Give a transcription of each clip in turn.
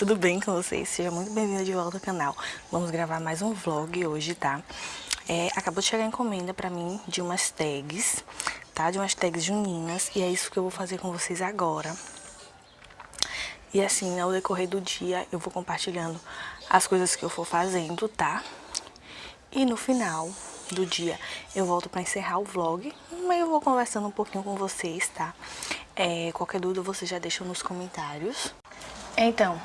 tudo bem com vocês? Seja muito bem-vindo de volta ao canal. Vamos gravar mais um vlog hoje, tá? É, acabou de chegar a encomenda pra mim de umas tags, tá? De umas tags juninas e é isso que eu vou fazer com vocês agora. E assim, ao decorrer do dia, eu vou compartilhando as coisas que eu for fazendo, tá? E no final do dia, eu volto pra encerrar o vlog, mas eu vou conversando um pouquinho com vocês, tá? É, qualquer dúvida, você já deixa nos comentários. Então,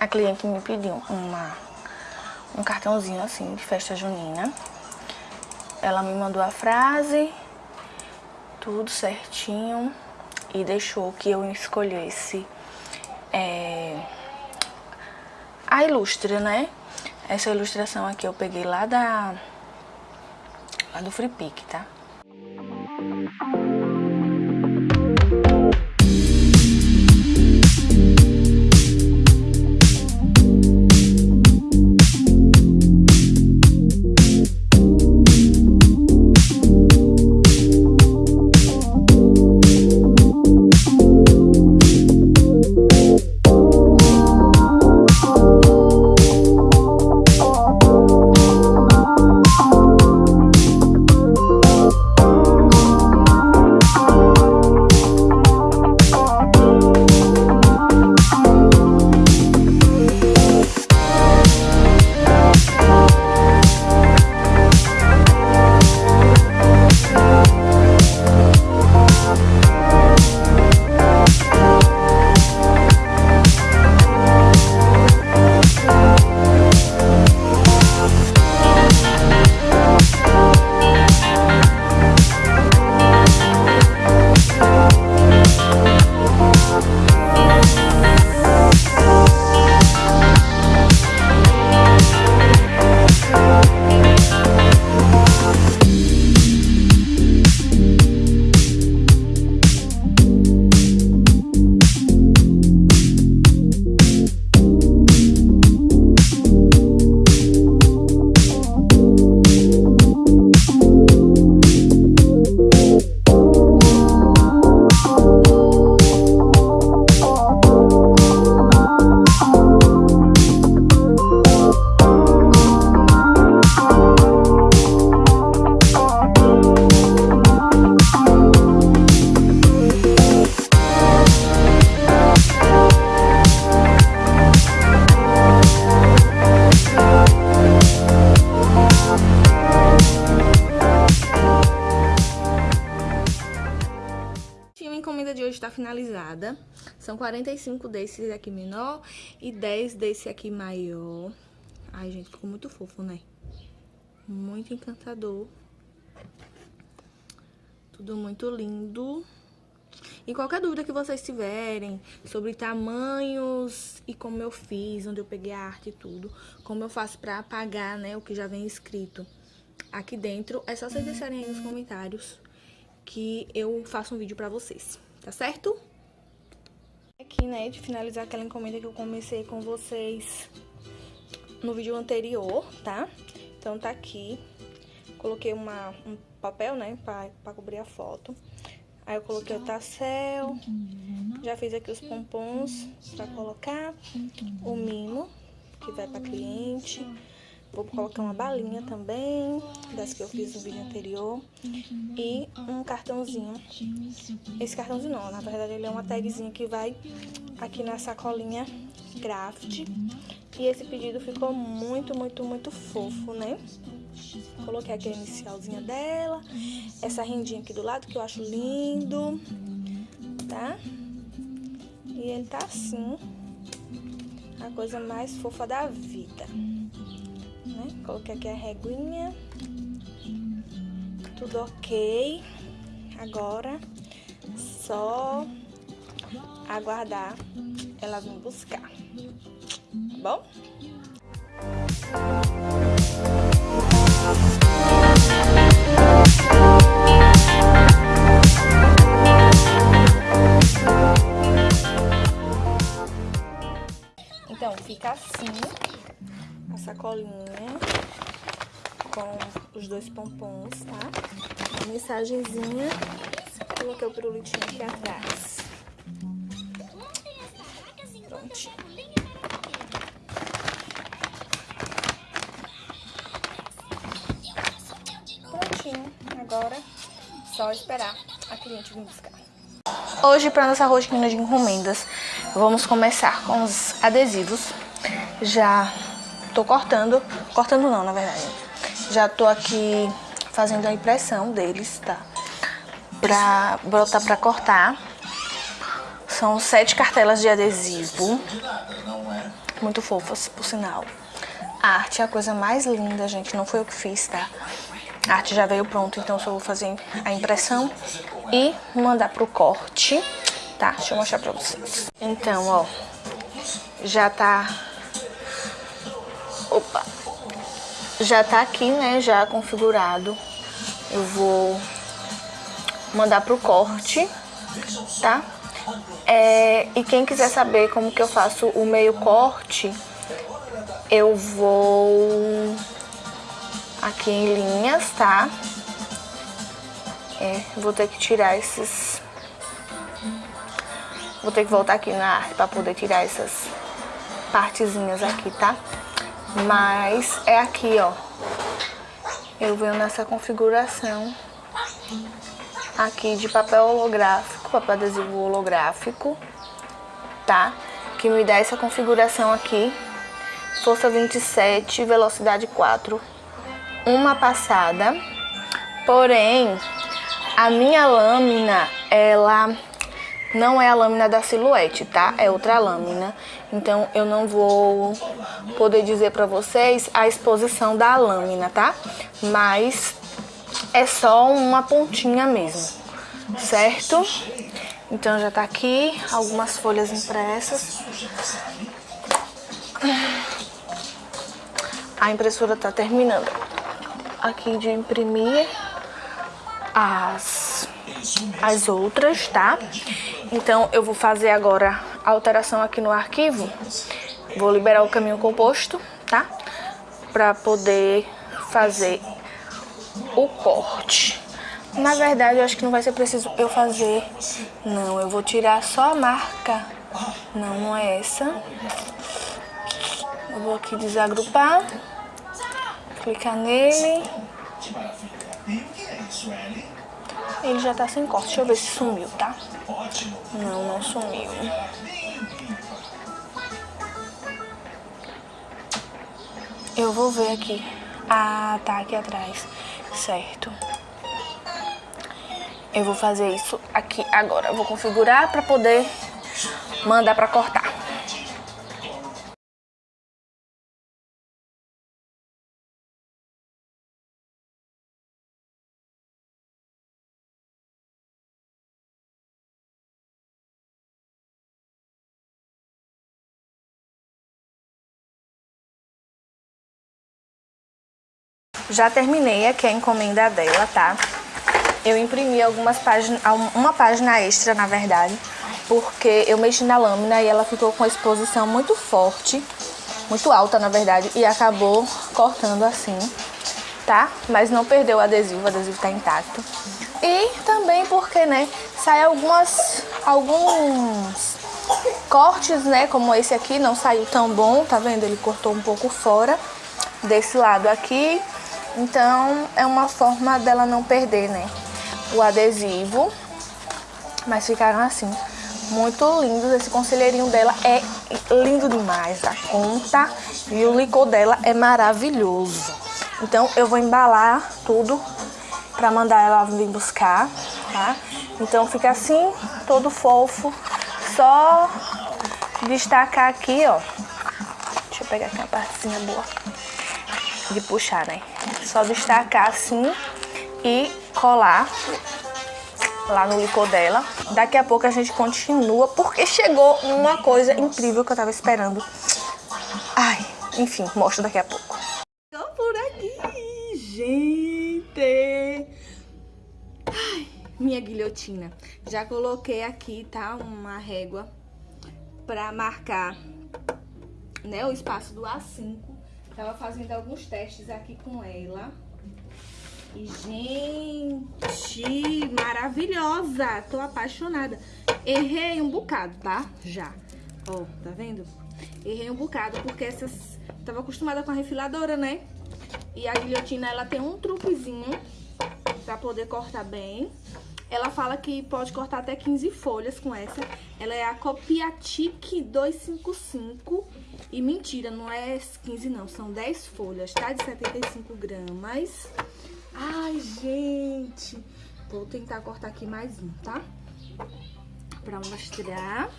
a cliente me pediu uma, um cartãozinho assim de festa junina. Ela me mandou a frase, tudo certinho, e deixou que eu escolhesse é, a ilustre, né? Essa ilustração aqui eu peguei lá da lá do Free Pick, tá? Finalizada. São 45 desses aqui menor e 10 desse aqui maior. Ai, gente, ficou muito fofo, né? Muito encantador. Tudo muito lindo. E qualquer dúvida que vocês tiverem sobre tamanhos e como eu fiz, onde eu peguei a arte e tudo, como eu faço pra apagar, né, o que já vem escrito aqui dentro, é só vocês deixarem aí nos comentários que eu faço um vídeo pra vocês tá certo? Aqui, né, de finalizar aquela encomenda que eu comecei com vocês no vídeo anterior, tá? Então tá aqui, coloquei uma, um papel, né, pra, pra cobrir a foto. Aí eu coloquei o tassel, já fiz aqui os pompons pra colocar, o mimo, que vai pra cliente, Vou colocar uma balinha também, das que eu fiz no vídeo anterior. E um cartãozinho. Esse cartãozinho não, na verdade ele é uma tagzinha que vai aqui na sacolinha craft. E esse pedido ficou muito, muito, muito fofo, né? Coloquei aqui a inicialzinha dela. Essa rendinha aqui do lado que eu acho lindo, tá? E ele tá assim, a coisa mais fofa da vida né? Coloquei aqui a reguinha. Tudo ok. Agora, só aguardar ela vir buscar. Tá bom? pirulito aqui atrás. Prontinho. Prontinho. Agora, só esperar a cliente vir buscar. Hoje, para nossa rotina de encomendas, vamos começar com os adesivos. Já tô cortando, cortando não, na verdade. Já tô aqui fazendo a impressão deles, tá? Pra botar pra cortar. São sete cartelas de adesivo. Muito fofas, por sinal. A arte é a coisa mais linda, gente. Não foi eu que fiz, tá? A arte já veio pronto, então só vou fazer a impressão e mandar pro corte, tá? Deixa eu mostrar pra vocês. Então, ó, já tá... Opa! Já tá aqui, né, já configurado. Eu vou mandar pro corte, tá? É, e quem quiser saber como que eu faço o meio corte, eu vou aqui em linhas, tá? É, vou ter que tirar esses... Vou ter que voltar aqui na arte pra poder tirar essas partezinhas aqui, tá? Mas é aqui, ó. Eu venho nessa configuração aqui de papel holográfico, papel adesivo holográfico, tá? Que me dá essa configuração aqui. Força 27, velocidade 4 uma passada, porém a minha lâmina, ela não é a lâmina da silhuete, tá? É outra lâmina. Então eu não vou poder dizer pra vocês a exposição da lâmina, tá? Mas é só uma pontinha mesmo, certo? Então já tá aqui algumas folhas impressas. A impressora tá terminando aqui de imprimir as, as outras, tá? Então, eu vou fazer agora a alteração aqui no arquivo. Vou liberar o caminho composto, tá? Pra poder fazer o corte. Na verdade, eu acho que não vai ser preciso eu fazer... Não, eu vou tirar só a marca. Não, não é essa. Eu vou aqui desagrupar. Clicar nele. Ele já tá sem corte. Deixa eu ver se sumiu, tá? Não, não sumiu. Eu vou ver aqui. Ah, tá aqui atrás. Certo. Eu vou fazer isso aqui agora. Eu vou configurar pra poder mandar pra cortar. Já terminei aqui a encomenda dela, tá? Eu imprimi algumas páginas, uma página extra, na verdade, porque eu mexi na lâmina e ela ficou com a exposição muito forte, muito alta, na verdade, e acabou cortando assim, tá? Mas não perdeu o adesivo, o adesivo tá intacto. E também porque, né, sai algumas, alguns cortes, né, como esse aqui, não saiu tão bom, tá vendo? Ele cortou um pouco fora desse lado aqui então, é uma forma dela não perder, né? O adesivo. Mas ficaram assim, muito lindos. Esse conselheirinho dela é lindo demais, a conta. E o licor dela é maravilhoso. Então, eu vou embalar tudo pra mandar ela vir buscar, tá? Então, fica assim, todo fofo. Só destacar aqui, ó. Deixa eu pegar aqui uma partezinha boa de puxar, né? Só destacar assim e colar lá no licor dela. Daqui a pouco a gente continua, porque chegou uma coisa incrível que eu tava esperando. Ai, enfim, mostro daqui a pouco. Tô por aqui, gente! Ai, minha guilhotina. Já coloquei aqui, tá? Uma régua pra marcar né, o espaço do A5 Tava fazendo alguns testes aqui com ela. E, gente, maravilhosa! Tô apaixonada. Errei um bocado, tá? Já. Ó, tá vendo? Errei um bocado, porque essas... Tava acostumada com a refiladora, né? E a guilhotina, ela tem um truquezinho pra poder cortar bem. Ela fala que pode cortar até 15 folhas com essa. Ela é a Copiatic 255. E mentira, não é 15 não, são 10 folhas, tá? De 75 gramas. Ai, gente. Vou tentar cortar aqui mais um, tá? Pra mostrar.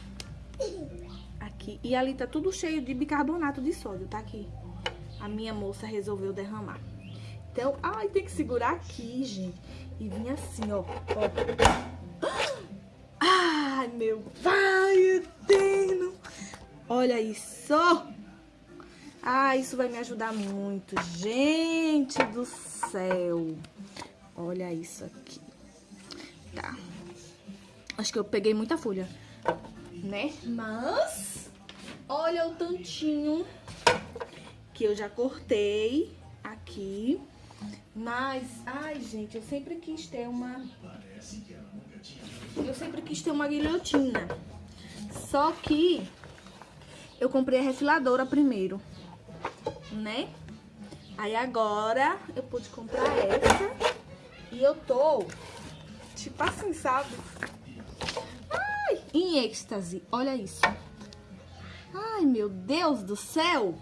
Aqui. E ali tá tudo cheio de bicarbonato de sódio, tá aqui. A minha moça resolveu derramar. Então, ai, tem que segurar aqui, gente. E vir assim, ó. ó. Ai, meu pai. Olha isso. Ah, isso vai me ajudar muito. Gente do céu. Olha isso aqui. Tá. Acho que eu peguei muita folha, né? Mas, olha o tantinho que eu já cortei aqui. Mas, ai, gente, eu sempre quis ter uma... Eu sempre quis ter uma guilhotina. Só que eu comprei a refiladora primeiro, né? Aí agora eu pude comprar essa. E eu tô, tipo assim, sabe? Ai, em êxtase. Olha isso. Ai, meu Deus do céu.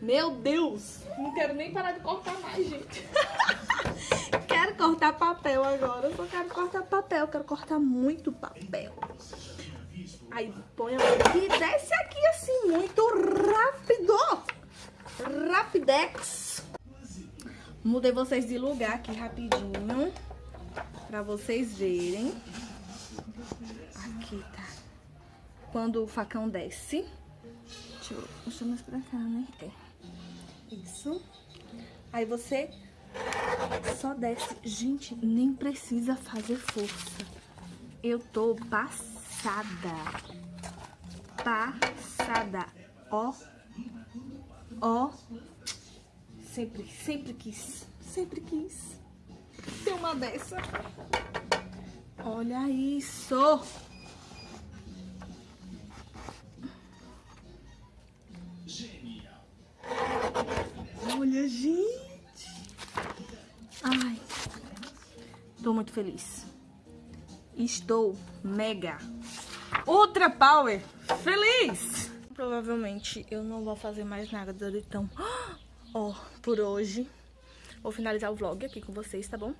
Meu Deus! Não quero nem parar de cortar mais, gente. quero cortar papel agora. Eu só quero cortar papel. Quero cortar muito papel. Aí põe aqui e desce aqui assim, muito rápido. Rapidex. Mudei vocês de lugar aqui rapidinho. Pra vocês verem. Aqui, tá. Quando o facão desce. Deixa eu mostrar mais pra cá, né? É. Isso. Aí você só desce. Gente, nem precisa fazer força. Eu tô passada. Passada. Ó. Ó. Sempre, sempre quis. Sempre quis ter uma dessa. Olha isso. Olha, gente. Ai. Tô muito feliz. Estou mega ultra power feliz. Provavelmente eu não vou fazer mais nada então. Ó, por hoje. Vou finalizar o vlog aqui com vocês, tá bom?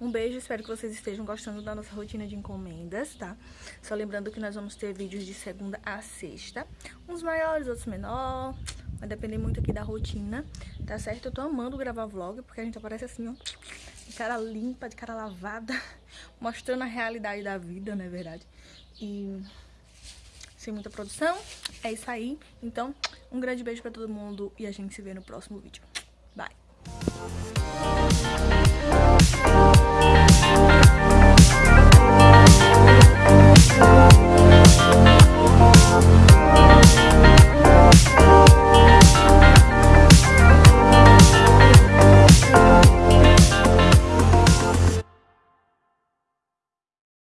Um beijo, espero que vocês estejam gostando da nossa rotina de encomendas, tá? Só lembrando que nós vamos ter vídeos de segunda a sexta. Uns maiores, outros menores. Vai depender muito aqui da rotina, tá certo? Eu tô amando gravar vlog, porque a gente aparece assim, ó, de cara limpa, de cara lavada, mostrando a realidade da vida, não é verdade? E sem muita produção, é isso aí. Então, um grande beijo pra todo mundo e a gente se vê no próximo vídeo. Bye!